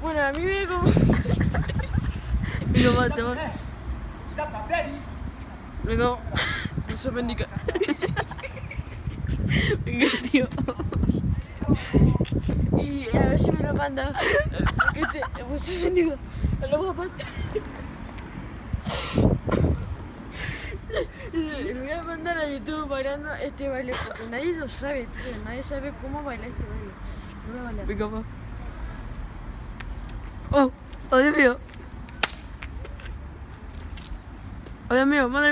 Bueno, a mí me como... Venga, va, chaval. Venga, no se bendiga. Venga, tío. Y a ver si me lo manda. Porque te... No se bendiga. Lo voy a mandar. Lo voy a mandar a YouTube bailando este baile porque nadie lo sabe, tío. Nadie sabe cómo bailar este baile. Lo voy a bailar. Venga, va. Oh, oh Dios mío. Oh Dios mío, madre mía.